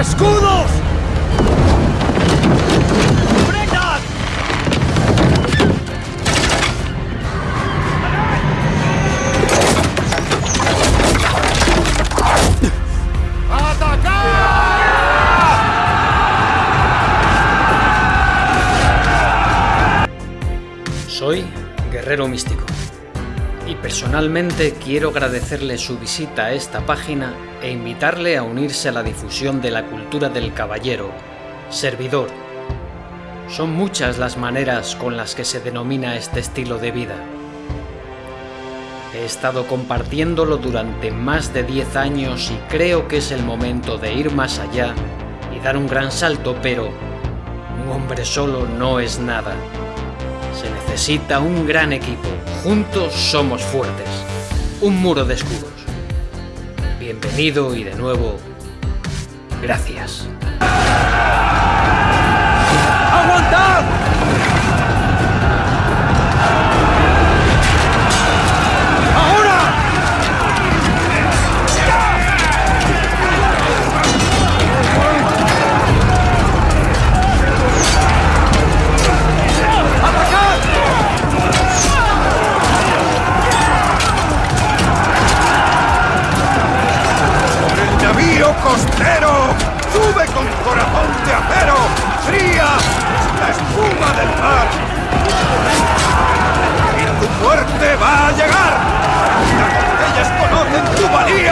¡Escudos! Soy Guerrero Místico y personalmente quiero agradecerle su visita a esta página e invitarle a unirse a la difusión de la cultura del caballero, servidor. Son muchas las maneras con las que se denomina este estilo de vida. He estado compartiéndolo durante más de 10 años y creo que es el momento de ir más allá y dar un gran salto, pero un hombre solo no es nada. Necesita un gran equipo. Juntos somos fuertes. Un muro de escudos. Bienvenido y de nuevo, gracias. Costero! ¡Sube con corazón de acero! ¡Fría la espuma del mar! ¡Y tu muerte va a llegar! ¡Las estrellas conocen tu valía!